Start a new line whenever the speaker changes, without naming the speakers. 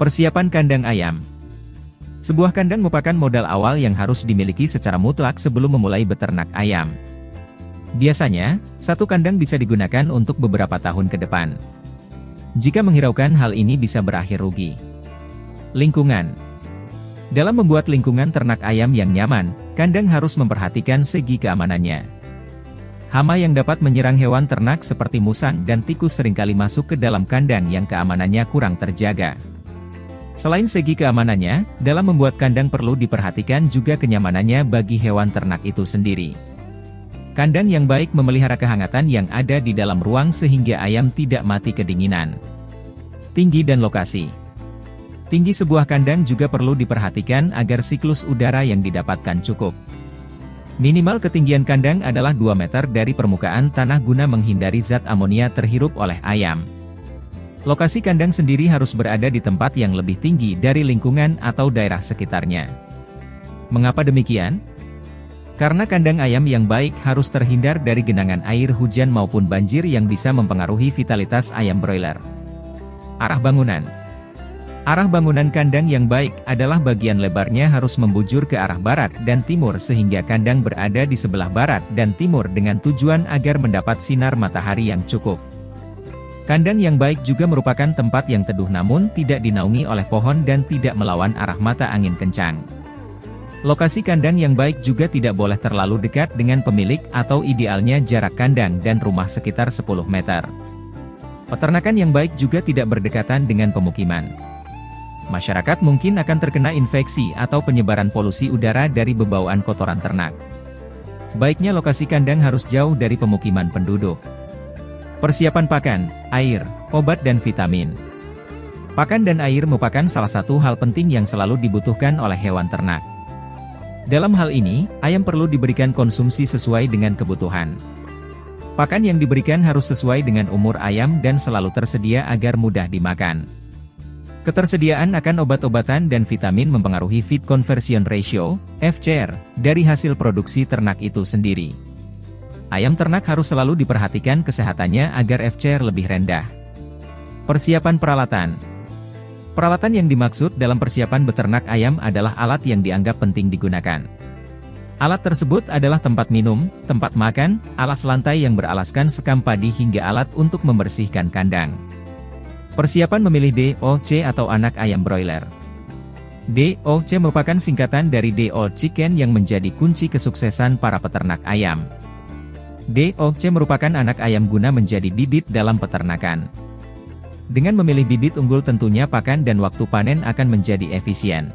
Persiapan kandang ayam Sebuah kandang merupakan modal awal yang harus dimiliki secara mutlak sebelum memulai beternak ayam. Biasanya, satu kandang bisa digunakan untuk beberapa tahun ke depan. Jika menghiraukan hal ini bisa berakhir rugi. Lingkungan Dalam membuat lingkungan ternak ayam yang nyaman, kandang harus memperhatikan segi keamanannya. Hama yang dapat menyerang hewan ternak seperti musang dan tikus sering kali masuk ke dalam kandang yang keamanannya kurang terjaga. Selain segi keamanannya, dalam membuat kandang perlu diperhatikan juga kenyamanannya bagi hewan ternak itu sendiri. Kandang yang baik memelihara kehangatan yang ada di dalam ruang sehingga ayam tidak mati kedinginan. Tinggi dan lokasi Tinggi sebuah kandang juga perlu diperhatikan agar siklus udara yang didapatkan cukup. Minimal ketinggian kandang adalah 2 meter dari permukaan tanah guna menghindari zat amonia terhirup oleh ayam. Lokasi kandang sendiri harus berada di tempat yang lebih tinggi dari lingkungan atau daerah sekitarnya. Mengapa demikian? Karena kandang ayam yang baik harus terhindar dari genangan air hujan maupun banjir yang bisa mempengaruhi vitalitas ayam broiler. Arah bangunan Arah bangunan kandang yang baik adalah bagian lebarnya harus membujur ke arah barat dan timur sehingga kandang berada di sebelah barat dan timur dengan tujuan agar mendapat sinar matahari yang cukup. Kandang yang baik juga merupakan tempat yang teduh namun tidak dinaungi oleh pohon dan tidak melawan arah mata angin kencang. Lokasi kandang yang baik juga tidak boleh terlalu dekat dengan pemilik atau idealnya jarak kandang dan rumah sekitar 10 meter. Peternakan yang baik juga tidak berdekatan dengan pemukiman. Masyarakat mungkin akan terkena infeksi atau penyebaran polusi udara dari bebauan kotoran ternak. Baiknya lokasi kandang harus jauh dari pemukiman penduduk. Persiapan pakan, air, obat dan vitamin. Pakan dan air merupakan salah satu hal penting yang selalu dibutuhkan oleh hewan ternak. Dalam hal ini, ayam perlu diberikan konsumsi sesuai dengan kebutuhan. Pakan yang diberikan harus sesuai dengan umur ayam dan selalu tersedia agar mudah dimakan. Ketersediaan akan obat-obatan dan vitamin mempengaruhi feed conversion ratio, FCR, dari hasil produksi ternak itu sendiri. Ayam ternak harus selalu diperhatikan kesehatannya agar FCR lebih rendah. Persiapan peralatan Peralatan yang dimaksud dalam persiapan beternak ayam adalah alat yang dianggap penting digunakan. Alat tersebut adalah tempat minum, tempat makan, alas lantai yang beralaskan sekam padi hingga alat untuk membersihkan kandang. Persiapan memilih DOC atau anak ayam broiler. DOC merupakan singkatan dari DO Chicken yang menjadi kunci kesuksesan para peternak ayam. DOC merupakan anak ayam guna menjadi bibit dalam peternakan. Dengan memilih bibit unggul tentunya pakan dan waktu panen akan menjadi efisien.